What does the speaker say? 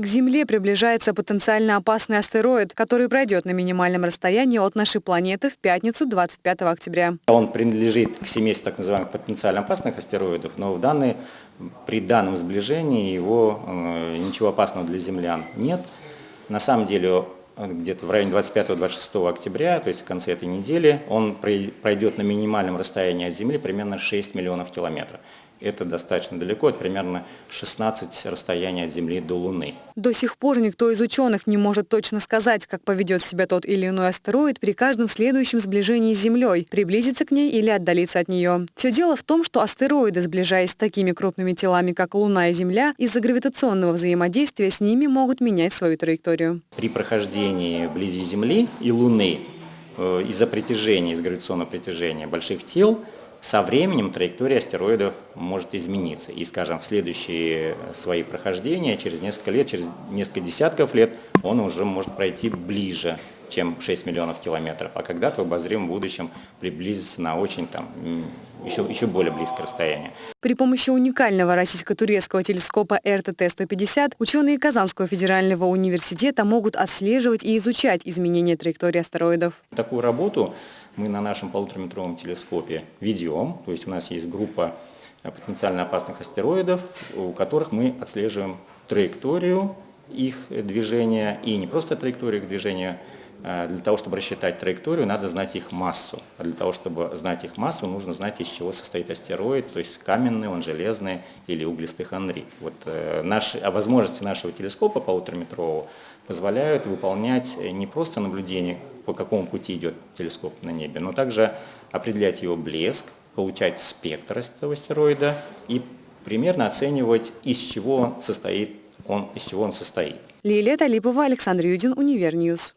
К Земле приближается потенциально опасный астероид, который пройдет на минимальном расстоянии от нашей планеты в пятницу 25 октября. Он принадлежит к семейству так называемых потенциально опасных астероидов, но в данный, при данном сближении его э, ничего опасного для землян нет. На самом деле где-то в районе 25-26 октября, то есть в конце этой недели, он пройдет на минимальном расстоянии от Земли примерно 6 миллионов километров это достаточно далеко, это примерно 16 расстояния от Земли до Луны. До сих пор никто из ученых не может точно сказать, как поведет себя тот или иной астероид при каждом следующем сближении с Землей, приблизиться к ней или отдалиться от нее. Все дело в том, что астероиды, сближаясь с такими крупными телами, как Луна и Земля, из-за гравитационного взаимодействия с ними могут менять свою траекторию. При прохождении вблизи Земли и Луны э, из-за притяжения, из гравитационного притяжения больших тел, со временем траектория астероидов может измениться. И, скажем, в следующие свои прохождения, через несколько лет, через несколько десятков лет, он уже может пройти ближе, чем 6 миллионов километров, а когда-то в обозримом будущем приблизиться на очень там, еще, еще более близкое расстояние. При помощи уникального российско-турецкого телескопа РТТ-150 ученые Казанского федерального университета могут отслеживать и изучать изменения траектории астероидов. Такую работу мы на нашем полутораметровом телескопе ведем, то есть у нас есть группа потенциально опасных астероидов, у которых мы отслеживаем траекторию их движения и не просто траекторию их движения, для того, чтобы рассчитать траекторию, надо знать их массу. А для того, чтобы знать их массу, нужно знать, из чего состоит астероид, то есть каменный, он железный или углистый хондрит. Вот, э, наши, а возможности нашего телескопа полутораметрового позволяют выполнять не просто наблюдение, по какому пути идет телескоп на небе, но также определять его блеск, получать спектр этого астероида и примерно оценивать, из чего состоит, он, из чего он состоит. Лилия Талипова, Александр Юдин, Univer News.